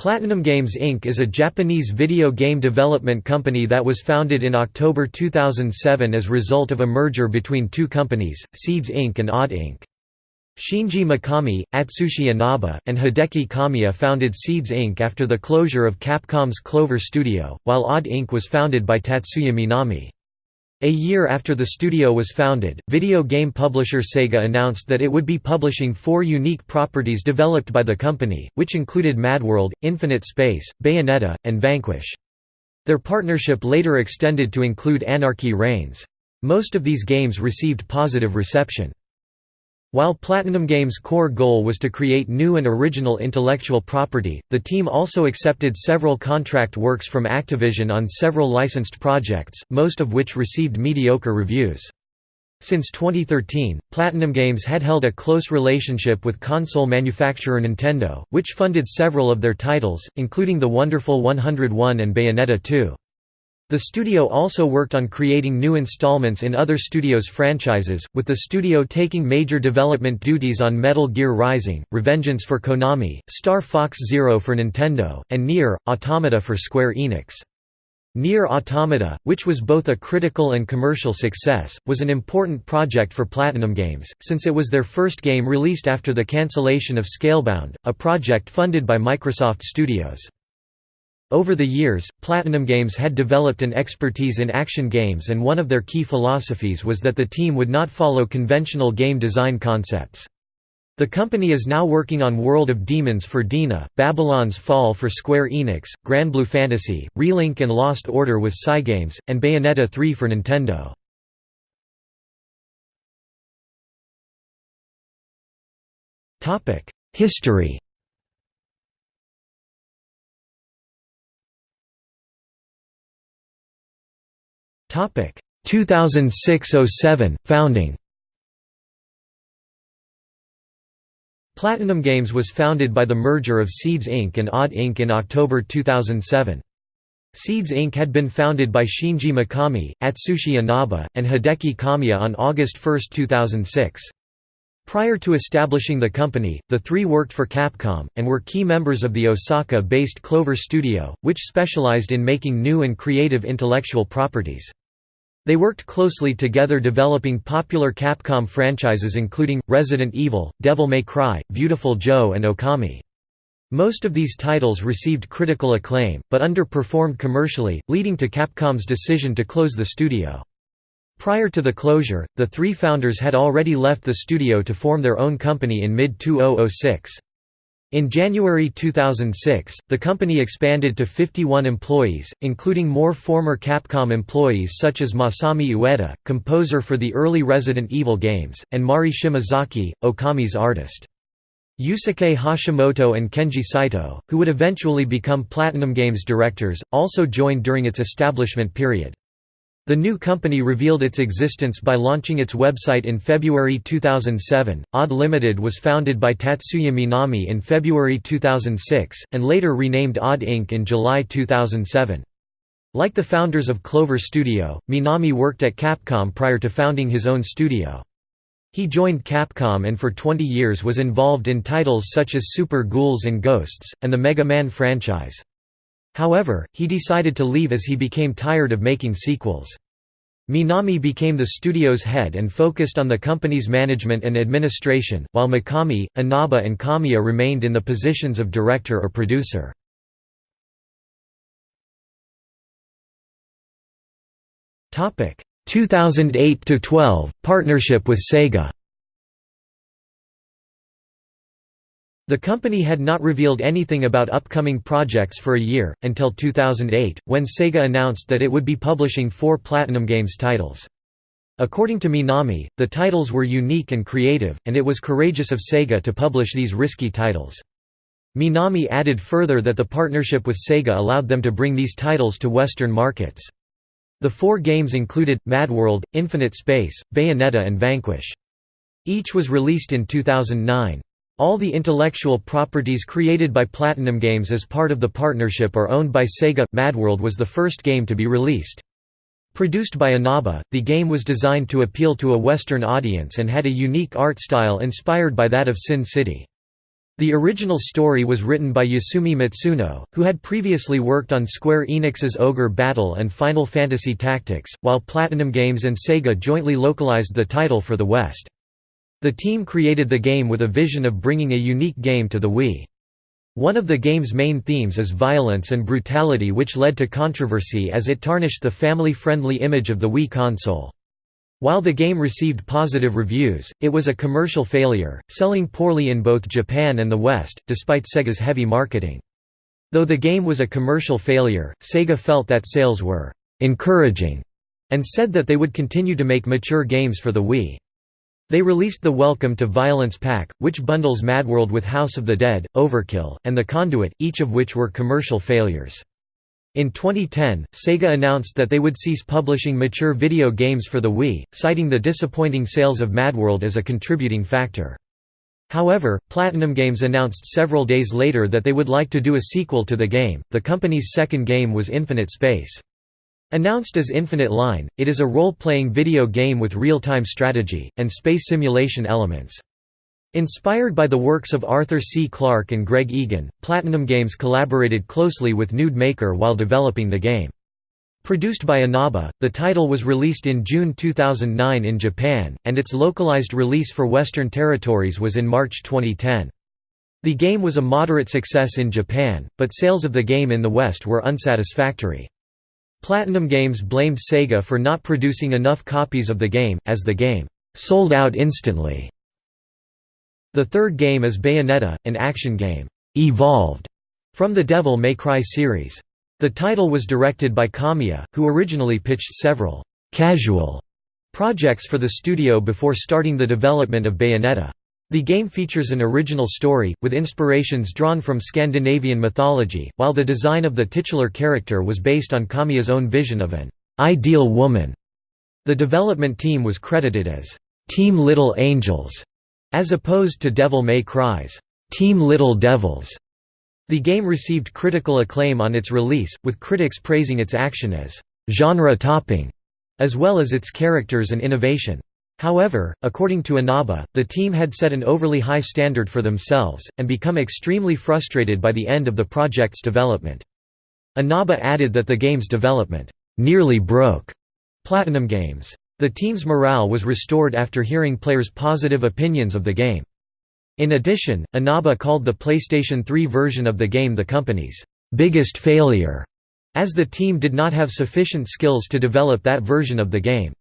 Platinum Games Inc. is a Japanese video game development company that was founded in October 2007 as a result of a merger between two companies, Seeds Inc. and Odd Inc. Shinji Mikami, Atsushi Inaba, and Hideki Kamiya founded Seeds Inc. after the closure of Capcom's Clover Studio, while Odd Inc. was founded by Tatsuya Minami. A year after the studio was founded, video game publisher Sega announced that it would be publishing four unique properties developed by the company, which included Madworld, Infinite Space, Bayonetta, and Vanquish. Their partnership later extended to include Anarchy Reigns. Most of these games received positive reception. While Platinum Games' core goal was to create new and original intellectual property, the team also accepted several contract works from Activision on several licensed projects, most of which received mediocre reviews. Since 2013, Platinum Games had held a close relationship with console manufacturer Nintendo, which funded several of their titles, including The Wonderful 101 and Bayonetta 2. The studio also worked on creating new installments in other studios' franchises, with the studio taking major development duties on Metal Gear Rising, Revengeance for Konami, Star Fox Zero for Nintendo, and Nier, Automata for Square Enix. Nier Automata, which was both a critical and commercial success, was an important project for Platinum Games, since it was their first game released after the cancellation of Scalebound, a project funded by Microsoft Studios. Over the years, Platinum Games had developed an expertise in action games and one of their key philosophies was that the team would not follow conventional game design concepts. The company is now working on World of Demons for DeNA, Babylon's Fall for Square Enix, Granblue Fantasy, Relink and Lost Order with Cygames, and Bayonetta 3 for Nintendo. History 2006–07 founding. Platinum Games was founded by the merger of Seeds Inc. and Odd Inc. in October 2007. Seeds Inc. had been founded by Shinji Mikami, Atsushi Inaba, and Hideki Kamiya on August 1, 2006. Prior to establishing the company, the three worked for Capcom, and were key members of the Osaka-based Clover Studio, which specialized in making new and creative intellectual properties. They worked closely together developing popular Capcom franchises including, Resident Evil, Devil May Cry, Beautiful Joe and Okami. Most of these titles received critical acclaim, but underperformed commercially, leading to Capcom's decision to close the studio. Prior to the closure, the three founders had already left the studio to form their own company in mid-2006. In January 2006, the company expanded to 51 employees, including more former Capcom employees such as Masami Ueda, composer for the early Resident Evil games, and Mari Shimazaki, Okami's artist. Yusuke Hashimoto and Kenji Saito, who would eventually become Platinum Games directors, also joined during its establishment period. The new company revealed its existence by launching its website in February 2007. Odd Limited was founded by Tatsuya Minami in February 2006, and later renamed Odd Inc. in July 2007. Like the founders of Clover Studio, Minami worked at Capcom prior to founding his own studio. He joined Capcom and for 20 years was involved in titles such as Super Ghouls and Ghosts, and the Mega Man franchise. However, he decided to leave as he became tired of making sequels. Minami became the studio's head and focused on the company's management and administration, while Mikami, Inaba and Kamiya remained in the positions of director or producer. Topic 2008 to 12 partnership with Sega. The company had not revealed anything about upcoming projects for a year, until 2008, when Sega announced that it would be publishing four Platinum Games titles. According to Minami, the titles were unique and creative, and it was courageous of Sega to publish these risky titles. Minami added further that the partnership with Sega allowed them to bring these titles to Western markets. The four games included, Madworld, Infinite Space, Bayonetta and Vanquish. Each was released in 2009. All the intellectual properties created by Platinum Games as part of the partnership are owned by Sega. Madworld was the first game to be released. Produced by Inaba, the game was designed to appeal to a Western audience and had a unique art style inspired by that of Sin City. The original story was written by Yasumi Matsuno, who had previously worked on Square Enix's Ogre Battle and Final Fantasy Tactics, while Platinum Games and Sega jointly localized the title for the West. The team created the game with a vision of bringing a unique game to the Wii. One of the game's main themes is violence and brutality which led to controversy as it tarnished the family-friendly image of the Wii console. While the game received positive reviews, it was a commercial failure, selling poorly in both Japan and the West, despite Sega's heavy marketing. Though the game was a commercial failure, Sega felt that sales were «encouraging» and said that they would continue to make mature games for the Wii. They released the Welcome to Violence pack, which bundles Madworld with House of the Dead, Overkill, and The Conduit, each of which were commercial failures. In 2010, Sega announced that they would cease publishing mature video games for the Wii, citing the disappointing sales of Madworld as a contributing factor. However, Platinum Games announced several days later that they would like to do a sequel to the game. The company's second game was Infinite Space. Announced as Infinite Line, it is a role-playing video game with real-time strategy, and space simulation elements. Inspired by the works of Arthur C. Clarke and Greg Egan, Platinum Games collaborated closely with Nude Maker while developing the game. Produced by Inaba, the title was released in June 2009 in Japan, and its localized release for Western territories was in March 2010. The game was a moderate success in Japan, but sales of the game in the West were unsatisfactory. Platinum Games blamed Sega for not producing enough copies of the game, as the game sold out instantly. The third game is Bayonetta, an action game, evolved from the Devil May Cry series. The title was directed by Kamiya, who originally pitched several casual projects for the studio before starting the development of Bayonetta. The game features an original story, with inspirations drawn from Scandinavian mythology, while the design of the titular character was based on Kamiya's own vision of an ideal woman. The development team was credited as Team Little Angels, as opposed to Devil May Cry's Team Little Devils. The game received critical acclaim on its release, with critics praising its action as genre-topping, as well as its characters and innovation. However, according to Inaba, the team had set an overly high standard for themselves, and become extremely frustrated by the end of the project's development. Inaba added that the game's development nearly broke Platinum Games. The team's morale was restored after hearing players' positive opinions of the game. In addition, Inaba called the PlayStation 3 version of the game the company's biggest failure, as the team did not have sufficient skills to develop that version of the game.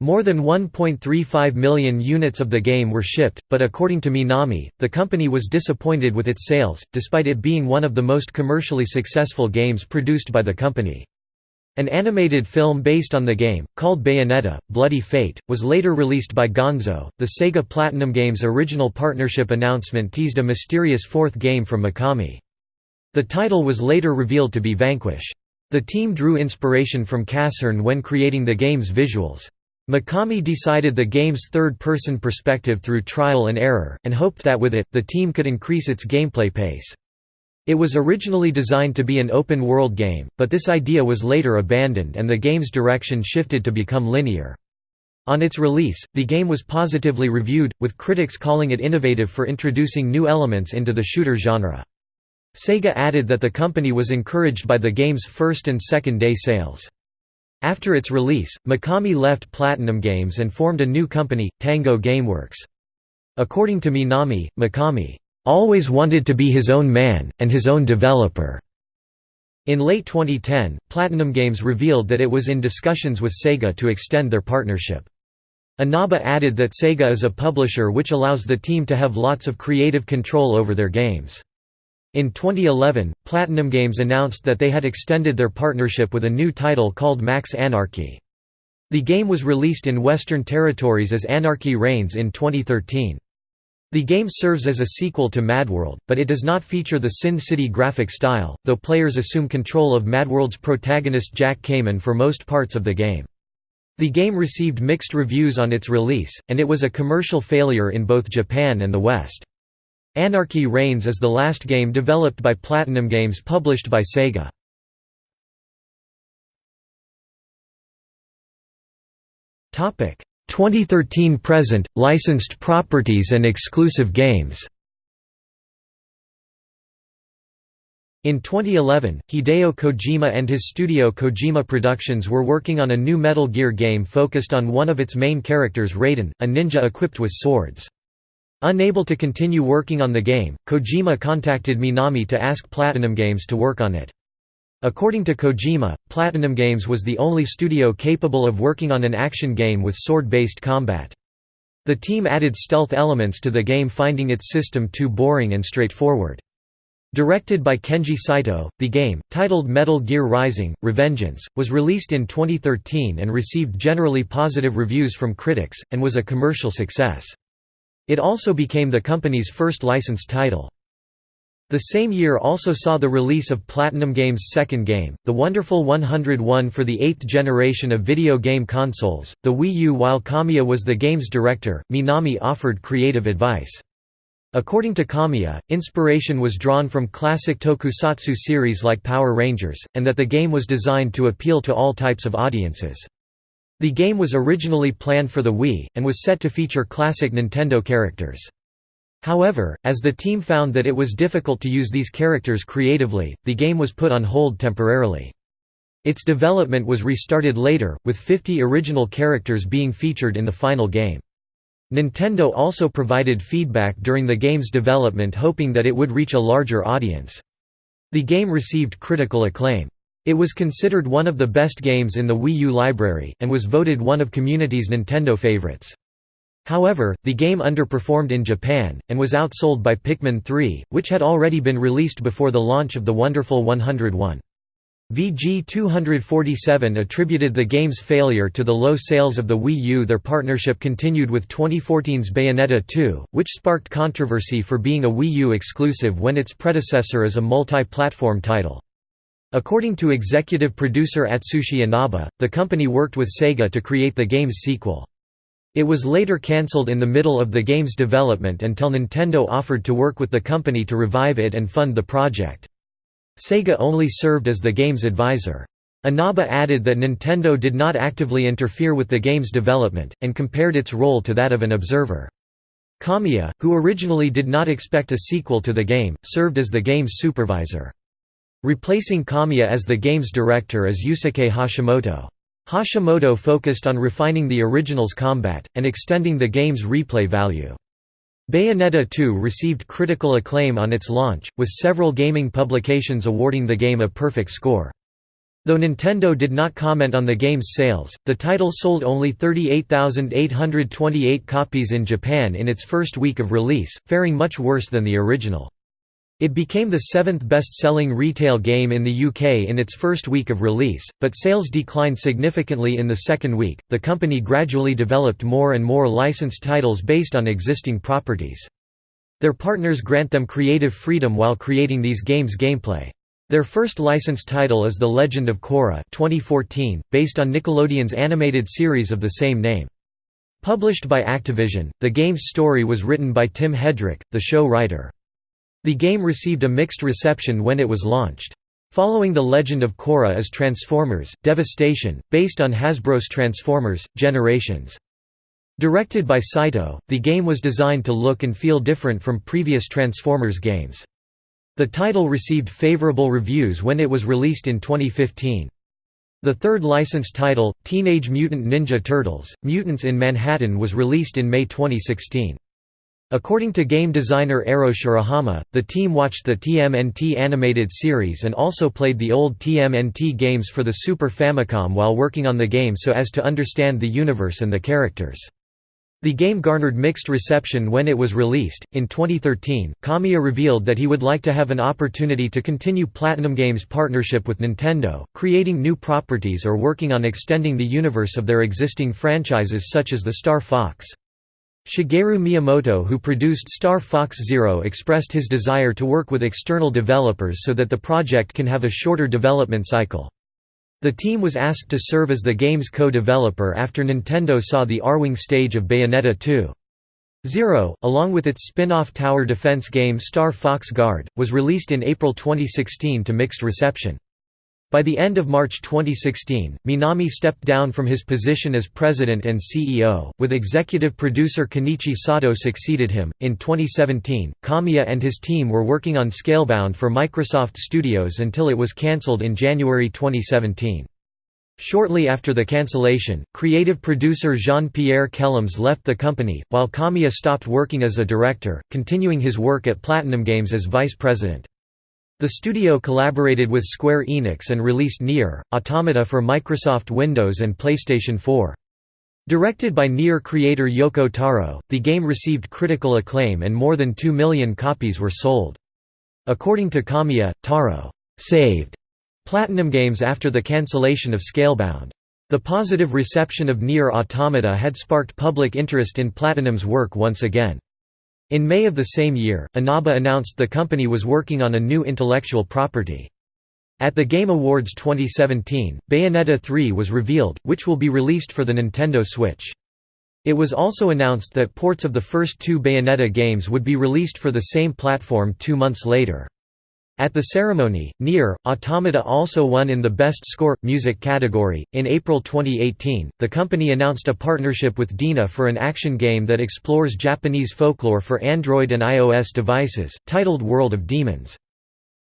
More than 1.35 million units of the game were shipped, but according to Minami, the company was disappointed with its sales, despite it being one of the most commercially successful games produced by the company. An animated film based on the game, called Bayonetta, Bloody Fate, was later released by Gonzo. The Sega Platinum Games original partnership announcement teased a mysterious fourth game from Mikami. The title was later revealed to be Vanquish. The team drew inspiration from Casshern when creating the game's visuals. Mikami decided the game's third-person perspective through trial and error, and hoped that with it, the team could increase its gameplay pace. It was originally designed to be an open-world game, but this idea was later abandoned and the game's direction shifted to become linear. On its release, the game was positively reviewed, with critics calling it innovative for introducing new elements into the shooter genre. Sega added that the company was encouraged by the game's first and second day sales. After its release, Mikami left Platinum Games and formed a new company, Tango Gameworks. According to Minami, Mikami always wanted to be his own man, and his own developer. In late 2010, Platinum Games revealed that it was in discussions with Sega to extend their partnership. Inaba added that Sega is a publisher which allows the team to have lots of creative control over their games. In 2011, Platinum Games announced that they had extended their partnership with a new title called Max Anarchy. The game was released in Western territories as Anarchy Reigns in 2013. The game serves as a sequel to Madworld, but it does not feature the Sin City graphic style, though players assume control of Madworld's protagonist Jack Kamen for most parts of the game. The game received mixed reviews on its release, and it was a commercial failure in both Japan and the West. Anarchy Reigns is the last game developed by Platinum Games published by Sega. Topic 2013 present, licensed properties and exclusive games In 2011, Hideo Kojima and his studio Kojima Productions were working on a new Metal Gear game focused on one of its main characters Raiden, a ninja equipped with swords. Unable to continue working on the game, Kojima contacted Minami to ask Platinum Games to work on it. According to Kojima, Platinum Games was the only studio capable of working on an action game with sword-based combat. The team added stealth elements to the game finding its system too boring and straightforward. Directed by Kenji Saito, the game, titled Metal Gear Rising: Revengeance, was released in 2013 and received generally positive reviews from critics, and was a commercial success. It also became the company's first licensed title. The same year also saw the release of Platinum Games' second game, The Wonderful 101 for the eighth generation of video game consoles, the Wii U. While Kamiya was the game's director, Minami offered creative advice. According to Kamiya, inspiration was drawn from classic tokusatsu series like Power Rangers, and that the game was designed to appeal to all types of audiences. The game was originally planned for the Wii, and was set to feature classic Nintendo characters. However, as the team found that it was difficult to use these characters creatively, the game was put on hold temporarily. Its development was restarted later, with 50 original characters being featured in the final game. Nintendo also provided feedback during the game's development hoping that it would reach a larger audience. The game received critical acclaim. It was considered one of the best games in the Wii U library, and was voted one of Community's Nintendo favorites. However, the game underperformed in Japan, and was outsold by Pikmin 3, which had already been released before the launch of the Wonderful 101. VG247 attributed the game's failure to the low sales of the Wii U. Their partnership continued with 2014's Bayonetta 2, which sparked controversy for being a Wii U exclusive when its predecessor is a multi-platform title. According to executive producer Atsushi Inaba, the company worked with Sega to create the game's sequel. It was later cancelled in the middle of the game's development until Nintendo offered to work with the company to revive it and fund the project. Sega only served as the game's advisor. Inaba added that Nintendo did not actively interfere with the game's development, and compared its role to that of an observer. Kamiya, who originally did not expect a sequel to the game, served as the game's supervisor. Replacing Kamiya as the game's director is Yusuke Hashimoto. Hashimoto focused on refining the original's combat, and extending the game's replay value. Bayonetta 2 received critical acclaim on its launch, with several gaming publications awarding the game a perfect score. Though Nintendo did not comment on the game's sales, the title sold only 38,828 copies in Japan in its first week of release, faring much worse than the original. It became the seventh best-selling retail game in the UK in its first week of release, but sales declined significantly in the second week. The company gradually developed more and more licensed titles based on existing properties. Their partners grant them creative freedom while creating these games' gameplay. Their first licensed title is The Legend of Korra 2014, based on Nickelodeon's animated series of the same name. Published by Activision, the game's story was written by Tim Hedrick, the show writer. The game received a mixed reception when it was launched. Following The Legend of Korra is Transformers, Devastation, based on Hasbro's Transformers, Generations. Directed by Saito, the game was designed to look and feel different from previous Transformers games. The title received favorable reviews when it was released in 2015. The third licensed title, Teenage Mutant Ninja Turtles, Mutants in Manhattan was released in May 2016. According to game designer Eiro Shirahama, the team watched the TMNT animated series and also played the old TMNT games for the Super Famicom while working on the game so as to understand the universe and the characters. The game garnered mixed reception when it was released. In 2013, Kamiya revealed that he would like to have an opportunity to continue Platinum Games' partnership with Nintendo, creating new properties or working on extending the universe of their existing franchises such as the Star Fox. Shigeru Miyamoto who produced Star Fox Zero expressed his desire to work with external developers so that the project can have a shorter development cycle. The team was asked to serve as the game's co-developer after Nintendo saw the Arwing stage of Bayonetta 2. Zero, along with its spin-off tower defense game Star Fox Guard, was released in April 2016 to mixed reception. By the end of March 2016, Minami stepped down from his position as president and CEO, with executive producer Kenichi Sato succeeded him. In 2017, Kamiya and his team were working on Scalebound for Microsoft Studios until it was cancelled in January 2017. Shortly after the cancellation, creative producer Jean-Pierre Kellems left the company, while Kamiya stopped working as a director, continuing his work at Platinum Games as vice president. The studio collaborated with Square Enix and released Nier, Automata for Microsoft Windows and PlayStation 4. Directed by Nier creator Yoko Taro, the game received critical acclaim and more than 2 million copies were sold. According to Kamiya, Taro saved Platinum Games after the cancellation of Scalebound. The positive reception of Nier Automata had sparked public interest in Platinum's work once again. In May of the same year, Inaba announced the company was working on a new intellectual property. At the Game Awards 2017, Bayonetta 3 was revealed, which will be released for the Nintendo Switch. It was also announced that ports of the first two Bayonetta games would be released for the same platform two months later. At the ceremony, Nier, Automata also won in the Best Score Music category. In April 2018, the company announced a partnership with DeNA for an action game that explores Japanese folklore for Android and iOS devices, titled World of Demons.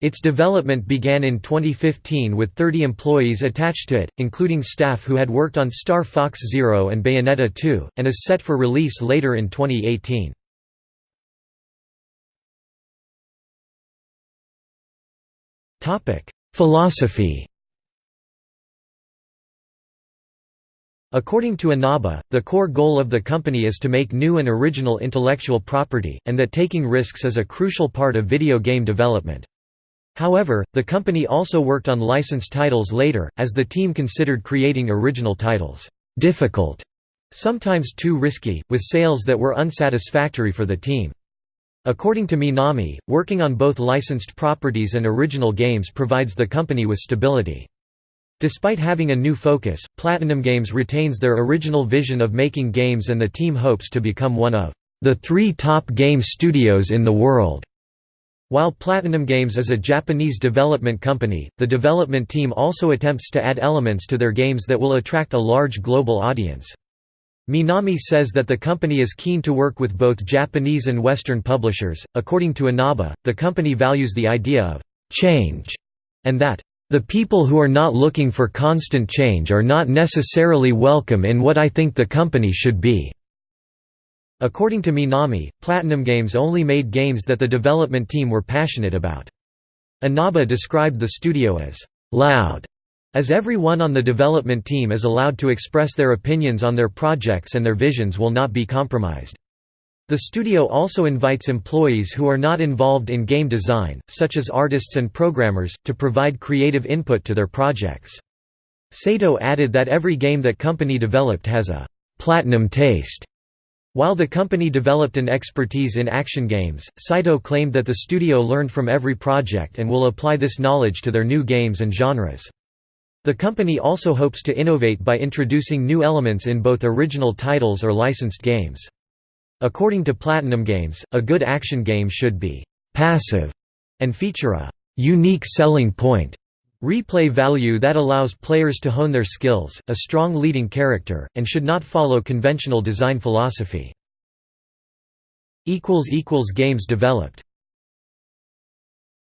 Its development began in 2015 with 30 employees attached to it, including staff who had worked on Star Fox Zero and Bayonetta 2, and is set for release later in 2018. Philosophy According to Inaba, the core goal of the company is to make new and original intellectual property, and that taking risks is a crucial part of video game development. However, the company also worked on licensed titles later, as the team considered creating original titles difficult, sometimes too risky, with sales that were unsatisfactory for the team. According to Minami, working on both licensed properties and original games provides the company with stability. Despite having a new focus, Platinum Games retains their original vision of making games and the team hopes to become one of the three top game studios in the world. While Platinum Games is a Japanese development company, the development team also attempts to add elements to their games that will attract a large global audience. Minami says that the company is keen to work with both Japanese and Western publishers. According to Inaba, the company values the idea of change and that the people who are not looking for constant change are not necessarily welcome in what I think the company should be. According to Minami, Platinum Games only made games that the development team were passionate about. Inaba described the studio as loud as everyone on the development team is allowed to express their opinions on their projects and their visions will not be compromised. The studio also invites employees who are not involved in game design, such as artists and programmers, to provide creative input to their projects. Sato added that every game that company developed has a «platinum taste». While the company developed an expertise in action games, Saito claimed that the studio learned from every project and will apply this knowledge to their new games and genres. The company also hopes to innovate by introducing new elements in both original titles or licensed games. According to Platinum Games, a good action game should be «passive» and feature a «unique selling point» replay value that allows players to hone their skills, a strong leading character, and should not follow conventional design philosophy. Games developed